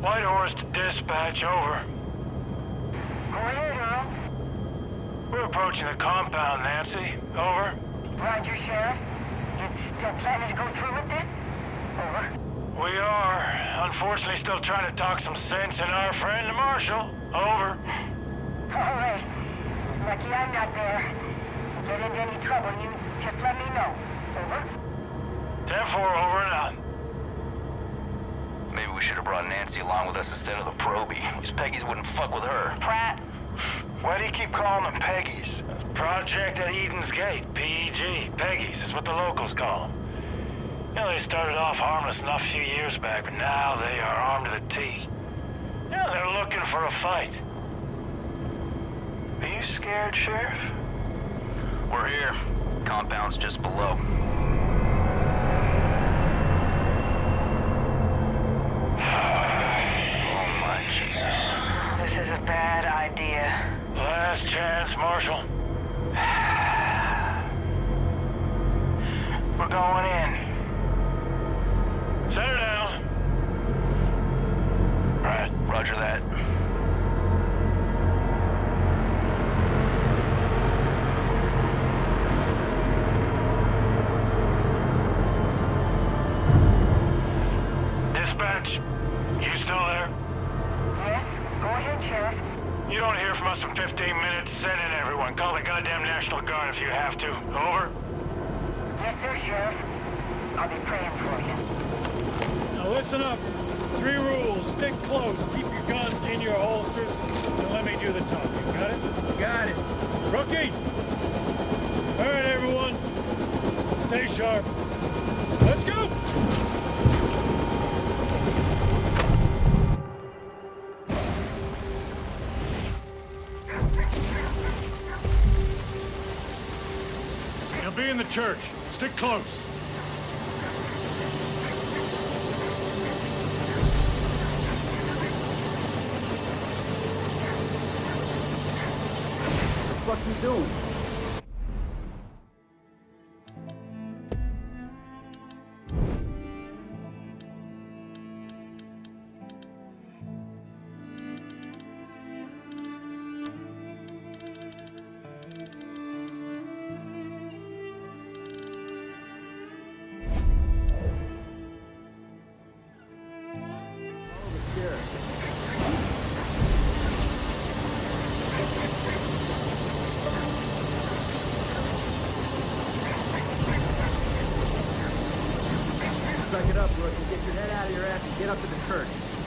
Whitehorse to dispatch, over. Go ahead, Earl. We're approaching the compound, Nancy. Over. Roger, Sheriff. You still planning to go through with this? Over. We are. Unfortunately, still trying to talk some sense in our friend the Marshal. Over. All right. Lucky I'm not there. Get into any trouble, you just let me know. Over. 10-4, over and out. Maybe we should have brought Nancy along with us instead of the Proby. These Peggies wouldn't fuck with her. Pratt. Why do you keep calling them Peggies? Project at Eden's Gate, PEG. Peggies is what the locals call them. You know, they started off harmless enough a few years back, but now they are armed to the teeth. You know, they're looking for a fight. Are you scared, Sheriff? We're here. Compound's just below. We're going in. You don't hear from us in 15 minutes. Send in everyone. Call the goddamn National Guard if you have to. Over. Yes, sir, Sheriff. I'll be praying for you. Now listen up. Three rules. Stick close. Keep your guns in your holsters. And let me do the talking. Got it? Got it. Rookie! All right, everyone. Stay sharp. Let's go! Be in the church. Stick close. What the fuck you doing? Suck it up. Get your head out of your ass and get up to the church.